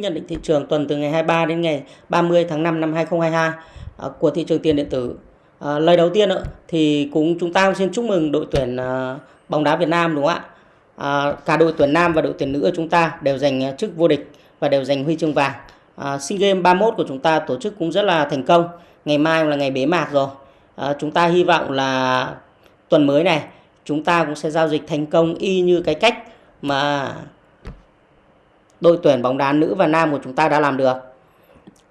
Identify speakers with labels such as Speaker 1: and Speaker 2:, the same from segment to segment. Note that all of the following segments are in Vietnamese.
Speaker 1: Nhận định thị trường tuần từ ngày 23 đến ngày 30 tháng 5 năm 2022 à, của thị trường tiền điện tử. À, lời đầu tiên thì cũng chúng ta xin chúc mừng đội tuyển à, bóng đá Việt Nam đúng không ạ? Cả đội tuyển nam và đội tuyển nữ của chúng ta đều giành chức vô địch và đều giành huy chương vàng. SEA Games 31 của chúng ta tổ chức cũng rất là thành công. Ngày mai là ngày bế mạc rồi. Chúng ta hy vọng là tuần mới này chúng ta cũng sẽ giao dịch thành công y như cái cách mà đội tuyển bóng đá nữ và nam của chúng ta đã làm được.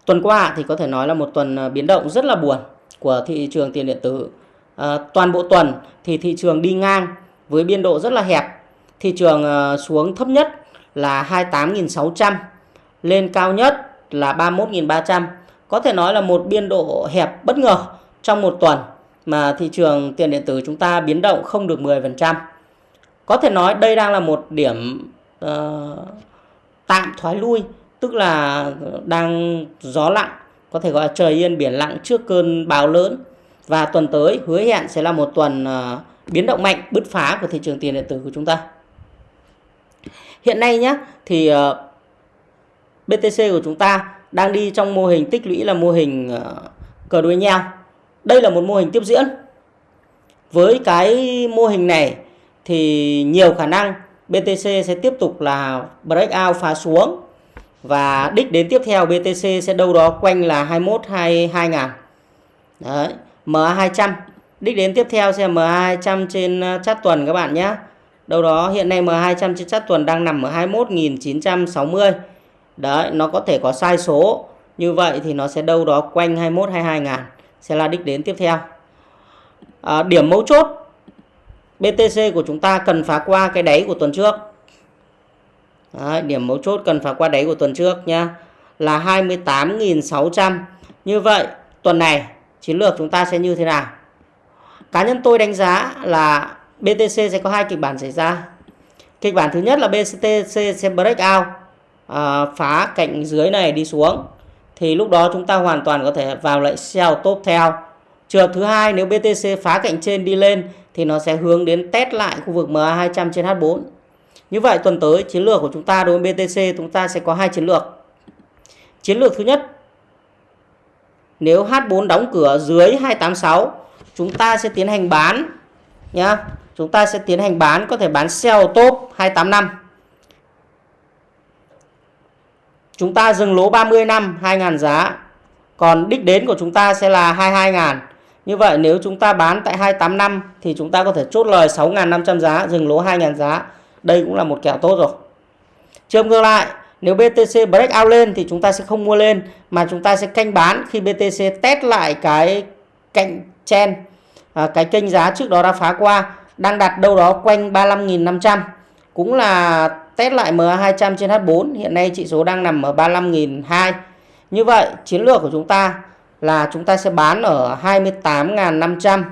Speaker 1: Tuần qua thì có thể nói là một tuần ờ, biến động rất là buồn của thị trường tiền điện tử. À, toàn bộ tuần thì thị trường đi ngang với biên độ rất là hẹp. Thị trường ờ, xuống thấp nhất là 28.600, lên cao nhất là 31.300. Có thể nói là một biên độ hẹp bất ngờ trong một tuần mà thị trường tiền điện tử chúng ta biến động không được 10%. Có thể nói đây đang là một điểm uh, tạm thoái lui, tức là đang gió lặng, có thể gọi là trời yên, biển lặng trước cơn bão lớn. Và tuần tới, hứa hẹn sẽ là một tuần ờ, biến động mạnh, bứt phá của thị trường tiền điện tử của chúng ta. Hiện nay nhé thì ờ, BTC của chúng ta đang đi trong mô hình tích lũy là mô hình ờ, cờ đuôi nhau. Đây là một mô hình tiếp diễn. Với cái mô hình này thì nhiều khả năng BTC sẽ tiếp tục là breakout phá xuống. Và đích đến tiếp theo BTC sẽ đâu đó quanh là 21 22 ngàn. Đấy, MA200 đích đến tiếp theo sẽ MA200 trên ờ, uh, chart tuần các bạn nhé. Đâu đó hiện nay MA200 trên chart tuần đang nằm ở 21.960 đấy nó có thể có sai số. Như vậy thì nó sẽ đâu đó quanh 21 22 ngàn. Sẽ là đích đến tiếp theo. À, điểm mấu chốt BTC của chúng ta cần phá qua cái đáy của tuần trước. Đấy, điểm mấu chốt cần phá qua đáy của tuần trước nhá là 28.600. Như vậy tuần này chiến lược chúng ta sẽ như thế nào? Cá nhân tôi đánh giá là BTC sẽ có hai kịch bản xảy ra. Kịch bản thứ nhất là BTC sẽ break out à, phá cạnh dưới này đi xuống thì lúc đó chúng ta hoàn toàn có thể vào lại sell top theo. Trường hợp thứ hai nếu BTC phá cạnh trên đi lên thì nó sẽ hướng đến test lại khu vực MA200 trên H4. Như vậy, tuần tới, chiến lược của chúng ta đối với BTC chúng ta sẽ có hai chiến lược. Chiến lược thứ nhất, nếu H4 đóng cửa dưới 286 chúng ta sẽ tiến hành bán, nhá. Chúng ta sẽ tiến hành bán, có thể bán sell top 285. Chúng ta dừng lỗ 30 năm 2.000 giá. Còn đích đến của chúng ta sẽ là 22.000. Như vậy nếu chúng ta bán tại 285 thì chúng ta có thể chốt lời 6.500 giá, dừng lỗ 2.000 giá. Đây cũng là một kèo tốt rồi. Trường ngược lại, nếu BTC break out lên thì chúng ta sẽ không mua lên mà chúng ta sẽ canh bán khi BTC test lại cái cạnh chen à, cái kênh giá trước đó đã phá qua đang đặt đâu đó quanh 35.500 cũng là test lại MA200 trên H4 hiện nay chỉ số đang nằm ở 35.200 như vậy chiến lược của chúng ta là chúng ta sẽ bán ở 28.500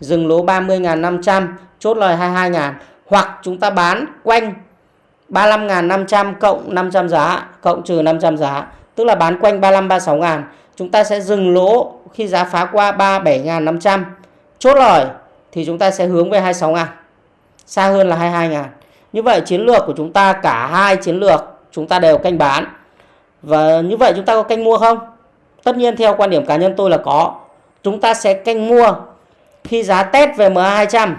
Speaker 1: dừng lỗ 30.500 chốt lời 22.000 hoặc chúng ta bán quanh 35.500 cộng 500 giá, cộng trừ 500 giá, tức là bán quanh 35 36 ngàn chúng ta sẽ dừng lỗ khi giá phá qua 37.500 chốt lời thì chúng ta sẽ hướng về 26 ngàn xa hơn là 22 ngàn như vậy chiến lược của chúng ta, cả hai chiến lược chúng ta đều canh bán. Và như vậy chúng ta có canh mua không? Tất nhiên theo quan điểm cá nhân tôi là có. Chúng ta sẽ canh mua khi giá test về MA200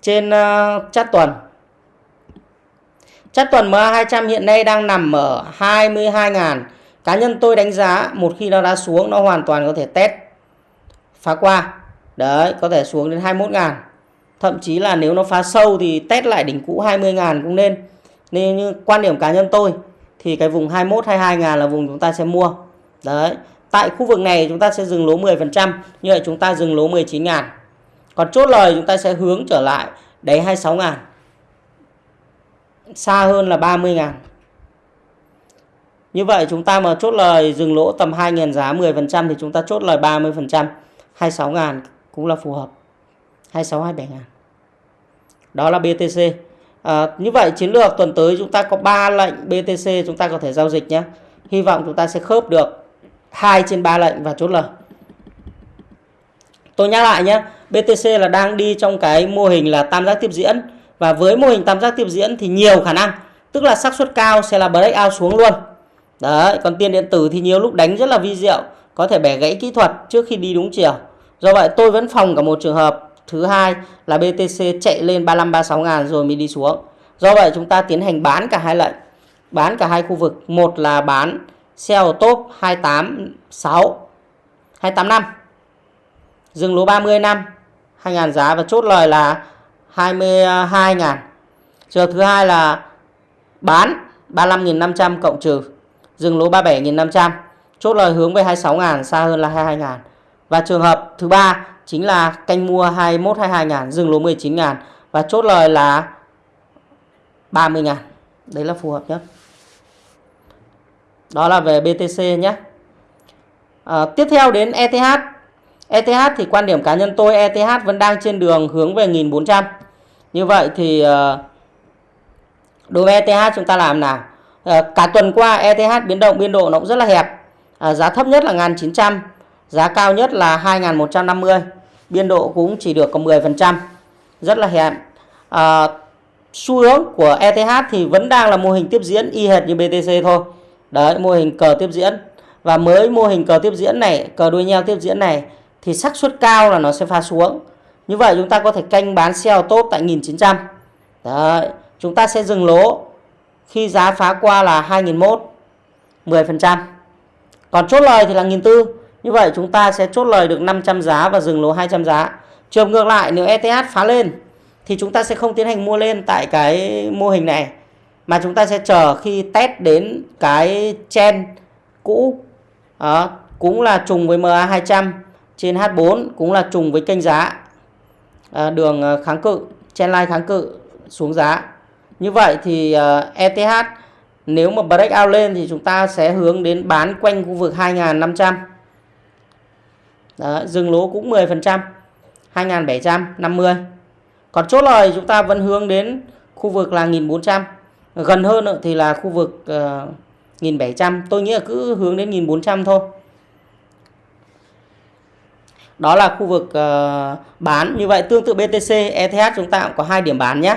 Speaker 1: trên ờ, uh, chart tuần. Chart tuần MA200 hiện nay đang nằm ở 22.000. Cá nhân tôi đánh giá một khi nó đã xuống nó hoàn toàn có thể test phá qua. Đấy, có thể xuống đến 21.000. Thậm chí là nếu nó phá sâu thì test lại đỉnh cũ 20.000 cũng nên. Nên như quan điểm cá nhân tôi thì cái vùng 21 22.000 là vùng chúng ta sẽ mua. Đấy. Tại khu vực này chúng ta sẽ dừng lỗ 10%. Như vậy chúng ta dừng lỗ 19 ngàn. Còn chốt lời chúng ta sẽ hướng trở lại đáy 26 ngàn. Xa hơn là 30 ngàn. Như vậy chúng ta mà chốt lời dừng lỗ tầm 2 ngàn giá 10% thì chúng ta chốt lời 30%. 26 ngàn cũng là phù hợp. 26 27 ngàn. Đó là BTC. À, như vậy chiến lược tuần tới chúng ta có 3 lệnh BTC chúng ta có thể giao dịch nhé. Hy vọng chúng ta sẽ khớp được 2 trên 3 lệnh và chốt lời. Tôi nhắc lại nhé, BTC là đang đi trong cái mô hình là tam giác tiếp diễn. Và với mô hình tam giác tiếp diễn thì nhiều khả năng tức là xác suất cao sẽ là breakout xuống luôn. Đấy còn tiền điện tử thì nhiều lúc đánh rất là vi diệu có thể bẻ gãy kỹ thuật trước khi đi đúng chiều. Do vậy tôi vẫn phòng cả một trường hợp. Thứ hai là BTC chạy lên 35 36 ngàn rồi mới đi xuống. Do vậy chúng ta tiến hành bán cả hai lệnh bán cả hai khu vực. Một là bán sell top 286 285 dừng lỗ 30 năm 2.000 giá và chốt lời là 22.000 trường thứ hai là bán 35.500 cộng trừ, dừng lỗ 37.500 chốt lời hướng về 26.000 xa hơn là 22.000 và trường hợp thứ ba chính là canh mua 21 22.000 dừng lỗ 19.000 và chốt lời là 30.000 đấy là phù hợp nhất đó là về BTC nhé à, tiếp theo đến ETH ETH thì quan điểm cá nhân tôi ETH vẫn đang trên đường hướng về 1400 như vậy thì ờ, đối với ETH chúng ta làm nào? À, cả tuần qua ETH biến động biên độ nó cũng rất là hẹp. À, giá thấp nhất là 1900 giá cao nhất là 2150 biên độ cũng chỉ được có 10% rất là hẹp. À, xu hướng của ETH thì vẫn đang là mô hình tiếp diễn y hệt như BTC thôi đấy, mô hình cờ tiếp diễn. Và mới mô hình cờ tiếp diễn này, cờ đuôi nheo tiếp diễn này, thì xác suất cao là nó sẽ pha xuống. Như vậy chúng ta có thể canh bán sell top tại 1900 đấy, chúng ta sẽ dừng lỗ khi giá phá qua là 2001 10% còn chốt lời thì là 1400 như vậy chúng ta sẽ chốt lời được 500 giá và dừng lỗ 200 giá. Trường ngược lại, nếu ETH phá lên, thì chúng ta sẽ không tiến hành mua lên tại cái mô hình này mà chúng ta sẽ chờ khi test đến cái chen cũ. Đó, cũng là trùng với MA200 trên H4 cũng là trùng với kênh giá. À, đường à, kháng cự chen line kháng cự xuống giá. Như vậy thì à, uh, ETH nếu mà break out lên thì chúng ta sẽ hướng đến bán quanh khu vực 2.500 Đó, dừng lỗ cũng 10% 2.750 còn chốt lời chúng ta vẫn hướng đến khu vực là 1.400 gần hơn thì là khu vực ờ, uh, 1.700 tôi nghĩ là cứ hướng đến 1.400 thôi. Đó là khu vực uh, bán. Như vậy tương tự BTC ETH chúng ta cũng có hai điểm bán nhé.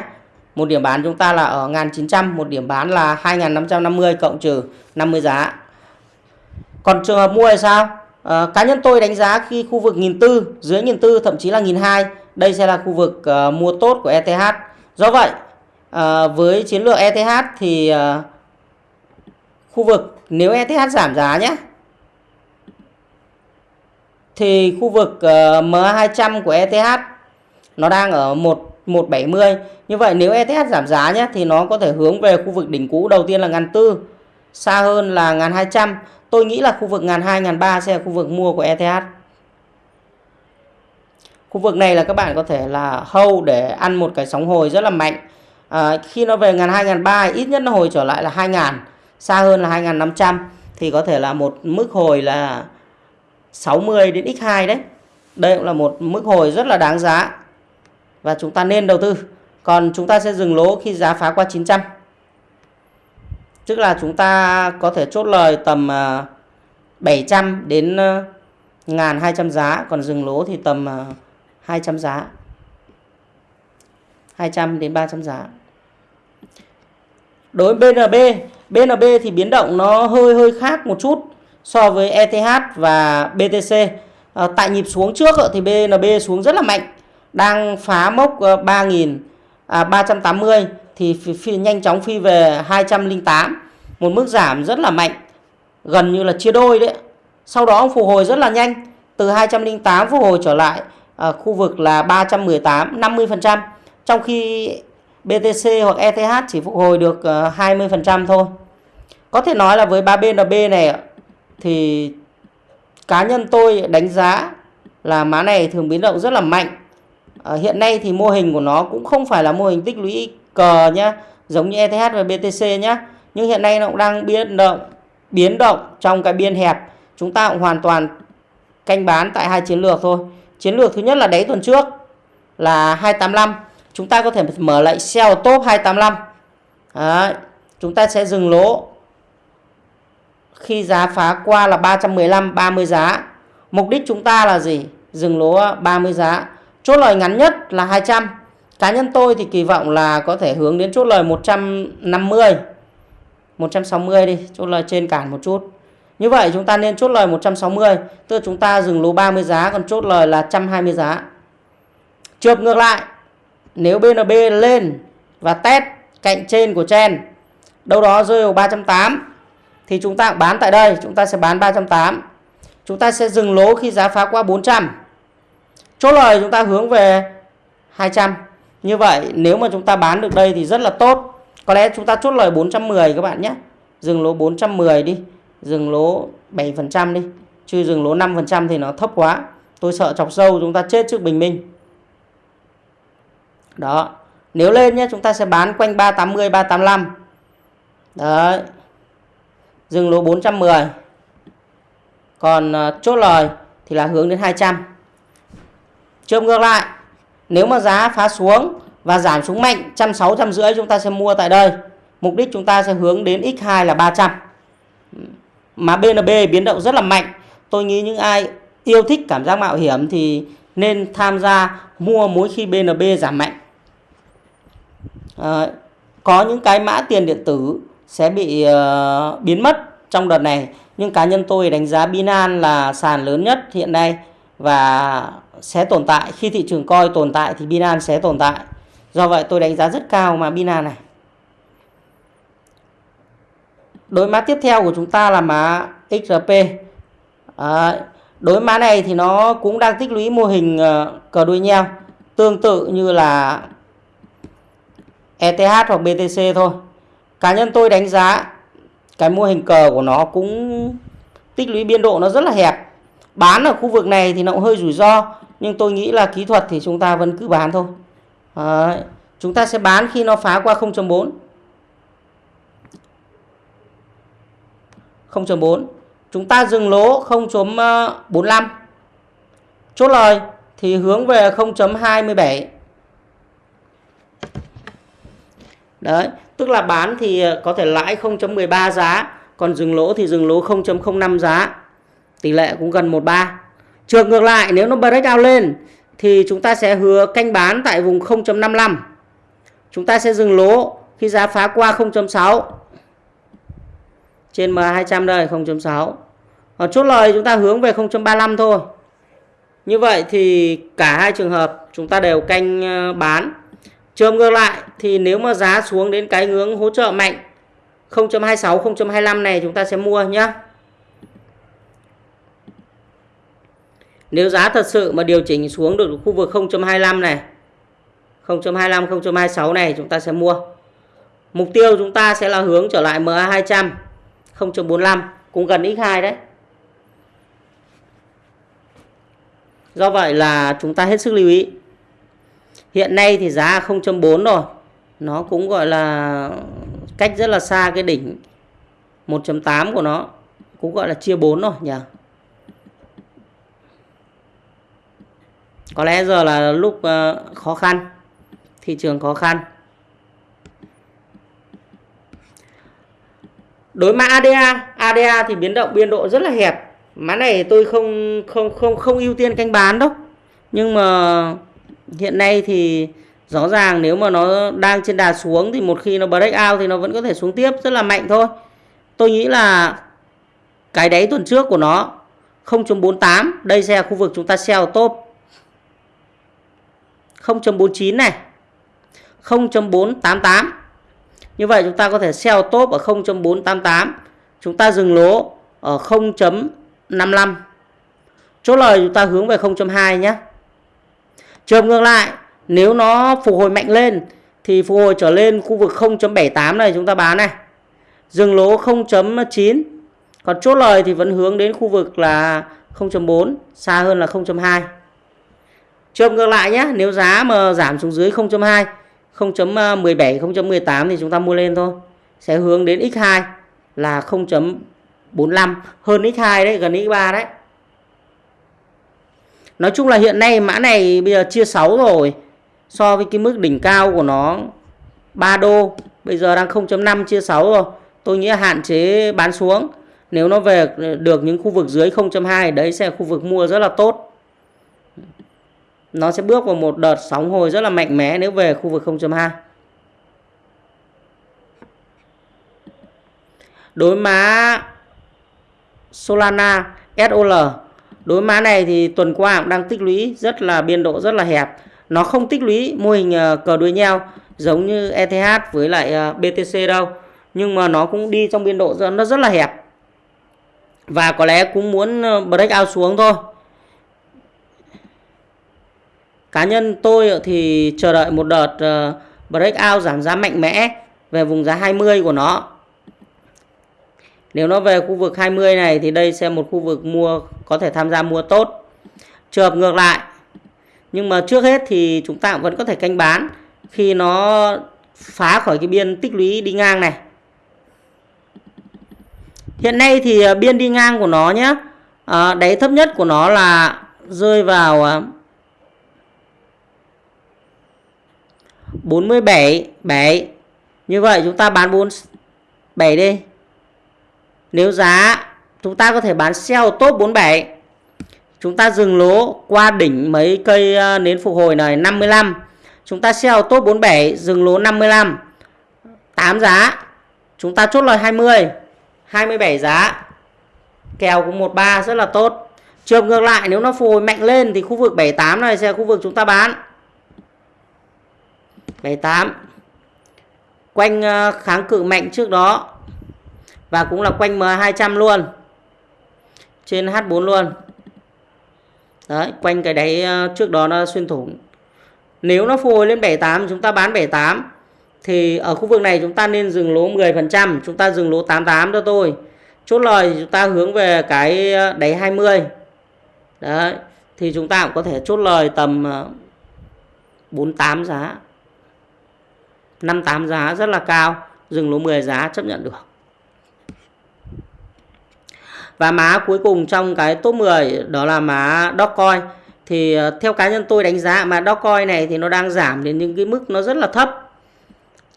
Speaker 1: Một điểm bán chúng ta là ở 1900 một điểm bán là 2550 cộng trừ 50 giá. Còn trường hợp mua thì sao? À, cá nhân tôi đánh giá khi khu vực 1400 dưới 1400 thậm chí là 1200 đây sẽ là khu vực uh, mua tốt của ETH do vậy à, với chiến lược ETH thì à, khu vực nếu ETH giảm giá nhé thì khu vực ờ, uh, MA200 của ETH nó đang ở 1 170 như vậy nếu ETH giảm giá nhé thì nó có thể hướng về khu vực đỉnh cũ đầu tiên là ngàn tư xa hơn là ngàn 200 tôi nghĩ là khu vực ngàn 2 ngàn 3 sẽ là khu vực mua của ETH khu vực này là các bạn có thể là hâu để ăn một cái sóng hồi rất là mạnh à, khi nó về ngàn hai ngàn ba ít nhất nó hồi trở lại là hai ngàn xa hơn là hai ngàn 500 thì có thể là một mức hồi là 60 đến x2 đấy. Đây cũng là một mức hồi rất là đáng giá. Và chúng ta nên đầu tư. Còn chúng ta sẽ dừng lỗ khi giá phá qua 900 tức là chúng ta có thể chốt lời tầm ờ, 700 đến ờ, 1200 giá. Còn dừng lỗ thì tầm 200 giá. 200 đến 300 giá. Đối với BNB BNB thì biến động nó hơi hơi khác một chút so với ETH và BTC à, ờ, tại nhịp xuống trước thì BNB xuống rất là mạnh đang phá mốc ờ, 3.000 à, 380 thì phi, phi, nhanh chóng phi về 208 một mức giảm rất là mạnh gần như là chia đôi đấy. Sau đó phục hồi rất là nhanh từ 208 phục hồi trở lại à, khu vực là 318 50% trong khi BTC hoặc ETH chỉ phục hồi được ờ, 20% thôi. Có thể nói là với 3BNB này thì cá nhân tôi đánh giá là má này thường biến động rất là mạnh. À, hiện nay thì mô hình của nó cũng không phải là mô hình tích lũy cờ nhá giống như ETH và BTC nhá. Nhưng hiện nay nó cũng đang biến động biến động trong cái biên hẹp. Chúng ta cũng hoàn toàn canh bán tại hai chiến lược thôi. Chiến lược thứ nhất là đáy tuần trước là 285 chúng ta có thể mở lại sell top 285 Đấy, chúng ta sẽ dừng lỗ. Khi giá phá qua là 315 30 giá. Mục đích chúng ta là gì? Dừng lỗ 30 giá. Chốt lời ngắn nhất là 200 cá nhân tôi thì kỳ vọng là có thể hướng đến chốt lời 150 160 đi chốt lời trên cản một chút. Như vậy chúng ta nên chốt lời 160 tức là chúng ta dừng lỗ 30 giá còn chốt lời là 120 giá. Trượt ngược lại nếu BNB lên và test cạnh trên của chen, đâu đó rơi vào 380 thì chúng ta bán tại đây, chúng ta sẽ bán 380 chúng ta sẽ dừng lỗ khi giá phá qua 400 chốt lời chúng ta hướng về 200 như vậy, nếu mà chúng ta bán được đây thì rất là tốt. Có lẽ chúng ta chốt lời 410 các bạn nhé. Dừng lỗ 410 đi, dừng lỗ 7% đi, chứ dừng lỗ 5% thì nó thấp quá. Tôi sợ chọc sâu, chúng ta chết trước bình minh đó. Nếu lên nhé chúng ta sẽ bán quanh 380 385 đấy. Dừng lỗ 410 còn uh, chốt lời thì là hướng đến 200 trường ngược lại. Nếu mà giá phá xuống và giảm xuống mạnh 160 trăm rưỡi chúng ta sẽ mua tại đây. Mục đích chúng ta sẽ hướng đến x2 là 300 mà BNB biến động rất là mạnh. Tôi nghĩ những ai yêu thích cảm giác mạo hiểm thì nên tham gia mua mỗi khi BNB giảm mạnh à, có những cái mã tiền điện tử sẽ bị uh, biến mất trong đợt này. Nhưng cá nhân tôi đánh giá Binance là sàn lớn nhất hiện nay và sẽ tồn tại. Khi thị trường coi tồn tại thì Binance sẽ tồn tại. Do vậy tôi đánh giá rất cao mà Binance này. Đối mã tiếp theo của chúng ta là mã XRP à, ờ, đối mã này thì nó cũng đang tích lũy mô hình uh, cờ đuôi nheo tương tự như là ETH hoặc BTC thôi. Cá nhân tôi đánh giá cái mô hình cờ của nó cũng tích lũy biên độ nó rất là hẹp. Bán ở khu vực này thì nó cũng hơi rủi ro nhưng tôi nghĩ là kỹ thuật thì chúng ta vẫn cứ bán thôi. À, chúng ta sẽ bán khi nó phá qua 0.4 0.4 chúng ta dừng lỗ 0.45 ờ, chốt lời thì hướng về 0.27 đấy, tức là bán thì ờ, có thể lãi 0.13 giá, còn dừng lỗ thì dừng lỗ 0.05 giá. Tỷ lệ cũng gần 13 trường ngược lại, nếu nó break out lên thì chúng ta sẽ hứa canh bán tại vùng 0.55 chúng ta sẽ dừng lỗ khi giá phá qua 0.6 trên M200 đây 0.6 còn chốt lời chúng ta hướng về 0.35 thôi. Như vậy thì cả hai trường hợp chúng ta đều canh ờ, bán trường ngược lại, thì nếu mà giá xuống đến cái ngưỡng hỗ trợ mạnh 0.26 0.25 này chúng ta sẽ mua nhé Nếu giá thật sự mà điều chỉnh xuống được khu vực 0.25 này 0.25 0.26 này chúng ta sẽ mua. Mục tiêu chúng ta sẽ là hướng trở lại MA200 0.45 cũng gần X2 đấy. Do vậy là chúng ta hết sức lưu ý. Hiện nay thì giá 0.4 rồi. Nó cũng gọi là cách rất là xa cái đỉnh 1.8 của nó. Cũng gọi là chia 4 rồi nhỉ? Có lẽ giờ là lúc ờ, khó khăn. Thị trường khó khăn. Đối mã ADA ADA thì biến động, biên độ rất là hẹp. Mã này tôi không không không không ưu tiên canh bán đâu. Nhưng mà hiện nay thì rõ ràng nếu mà nó đang trên đà xuống thì một khi nó break out thì nó vẫn có thể xuống tiếp, rất là mạnh thôi. Tôi nghĩ là cái đáy tuần trước của nó 0.48 đây sẽ là khu vực chúng ta sell top. 0.49 này 0.488 như vậy chúng ta có thể sell top ở 0.488 chúng ta dừng lỗ ở 0.55 chốt lời chúng ta hướng về 0.2 nhé trường ngược lại, nếu nó phục hồi mạnh lên, thì phục hồi trở lên khu vực 0.78 này chúng ta bán này. Dừng lỗ 0.9 còn chốt lời thì vẫn hướng đến khu vực là 0.4 xa hơn là 0.2 trường ngược lại nhé nếu giá mà giảm xuống dưới 0.2 0.17 0.18 thì chúng ta mua lên thôi. Sẽ hướng đến x2 là 0.45 hơn x2 đấy, gần x3 đấy. Nói chung là hiện nay mã này bây giờ chia 6 rồi. So với cái mức đỉnh cao của nó 3 đô, bây giờ đang 0.5 chia 6 rồi. Tôi nghĩ hạn chế bán xuống. Nếu nó về được những khu vực dưới 0.2 đấy sẽ là khu vực mua rất là tốt. Nó sẽ bước vào một đợt sóng hồi rất là mạnh mẽ nếu về khu vực 0.2 đối má Solana SOL đối mã này thì tuần qua cũng đang tích lũy rất là biên độ, rất là hẹp. Nó không tích lũy mô hình ờ, cờ đuôi nhau giống như ETH với lại ờ, BTC đâu. Nhưng mà nó cũng đi trong biên độ nó rất là hẹp. Và có lẽ cũng muốn ờ, break out xuống thôi. Cá nhân tôi thì chờ đợi một đợt break out giảm giá mạnh mẽ về vùng giá 20 của nó nếu nó về khu vực 20 này thì đây sẽ một khu vực mua có thể tham gia mua tốt. Trường hợp ngược lại. Nhưng mà trước hết thì chúng ta vẫn có thể canh bán khi nó phá khỏi cái biên tích lũy đi ngang này. Hiện nay thì à, biên đi ngang của nó nhé. À, đáy thấp nhất của nó là rơi vào à, 47 7. Như vậy chúng ta bán 47 đi. Nếu giá chúng ta có thể bán sell top 47 chúng ta dừng lỗ qua đỉnh mấy cây ờ, nến phục hồi này 55 chúng ta sell top 47 dừng lỗ 55 8 giá, chúng ta chốt lời 20 27 giá. Kèo cũng 13 rất là tốt. Trường ngược lại, nếu nó phục hồi mạnh lên thì khu vực 78 này sẽ là khu vực chúng ta bán. 78 quanh ờ, kháng cự mạnh trước đó và cũng là quanh M200 luôn. Trên H4 luôn. Đấy, quanh cái đáy ờ, trước đó nó xuyên thủng. Nếu nó phục hồi lên 78 chúng ta bán 78 thì ở khu vực này chúng ta nên dừng lỗ 10% chúng ta dừng lỗ 88 cho tôi. Chốt lời chúng ta hướng về cái ờ, đáy 20 đấy, thì chúng ta cũng có thể chốt lời tầm ờ, 48 giá. 58 giá rất là cao, dừng lỗ 10 giá, chấp nhận được và má cuối cùng trong cái top 10 đó là má Dogecoin. Thì ờ, theo cá nhân tôi đánh giá mà Dogecoin này thì nó đang giảm đến những cái mức nó rất là thấp.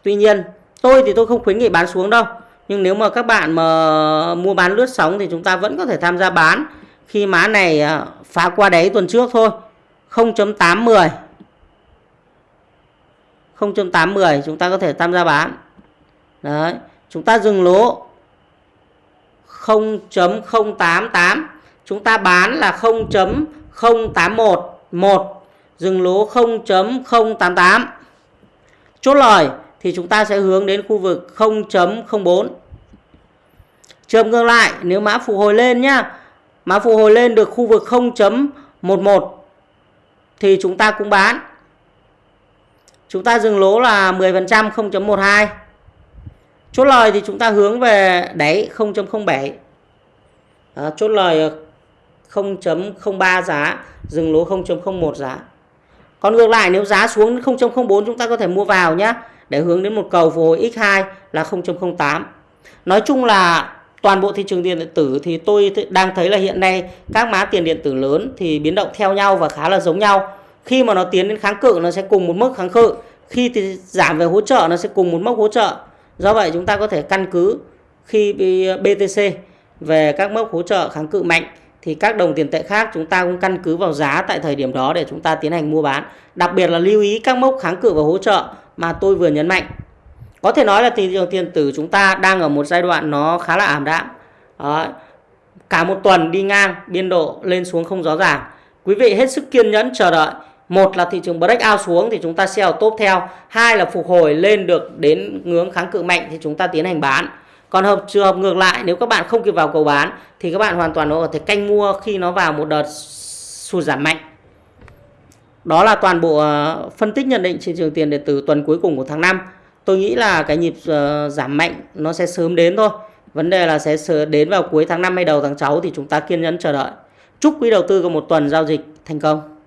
Speaker 1: Tuy nhiên, tôi thì tôi không khuyến nghị bán xuống đâu. Nhưng nếu mà các bạn mà mua bán lướt sóng thì chúng ta vẫn có thể tham gia bán khi má này ờ, phá qua đáy tuần trước thôi. 0.810 0.810 chúng ta có thể tham gia bán. Đấy, chúng ta dừng lỗ 0.088 chúng ta bán là 0.0811 dừng lỗ 0.088 chốt lời thì chúng ta sẽ hướng đến khu vực 0.04 trường ngược lại, nếu mã phục hồi lên nhá, mã phục hồi lên được khu vực 0.11 thì chúng ta cũng bán. Chúng ta dừng lỗ là 10% 0.12 chốt lời thì chúng ta hướng về đáy 0.07 à, chốt lời 0.03 giá dừng lỗ 0.01 giá. Còn ngược lại nếu giá xuống 0.04 chúng ta có thể mua vào nhé để hướng đến một cầu phục hồi x2 là 0.08 nói chung là toàn bộ thị trường tiền điện tử thì tôi đang thấy là hiện nay các mã tiền điện tử lớn thì biến động theo nhau và khá là giống nhau. Khi mà nó tiến đến kháng cự nó sẽ cùng một mức kháng cự. Khi thì giảm về hỗ trợ nó sẽ cùng một mức hỗ trợ. Do vậy chúng ta có thể căn cứ khi BTC về các mốc hỗ trợ kháng cự mạnh thì các đồng tiền tệ khác chúng ta cũng căn cứ vào giá tại thời điểm đó để chúng ta tiến hành mua bán. Đặc biệt là lưu ý các mốc kháng cự và hỗ trợ mà tôi vừa nhấn mạnh. Có thể nói là thị trường tiền tử chúng ta đang ở một giai đoạn nó khá là ảm đạm. Đó. Cả một tuần đi ngang, biên độ lên xuống không rõ ràng. Quý vị hết sức kiên nhẫn chờ đợi một là thị trường break out xuống thì chúng ta sell top theo. Hai là phục hồi lên được đến ngưỡng kháng cự mạnh thì chúng ta tiến hành bán. Còn hợp trường hợp ngược lại, nếu các bạn không kịp vào cầu bán thì các bạn hoàn toàn có thể canh mua khi nó vào một đợt sụt giảm mạnh. Đó là toàn bộ ờ, phân tích nhận định trên trường tiền điện tử tuần cuối cùng của tháng 5 tôi nghĩ là cái nhịp ờ, giảm mạnh nó sẽ sớm đến thôi. Vấn đề là sẽ đến vào cuối tháng 5 hay đầu tháng 6 thì chúng ta kiên nhẫn chờ đợi. Chúc quý đầu tư có một tuần giao dịch thành công.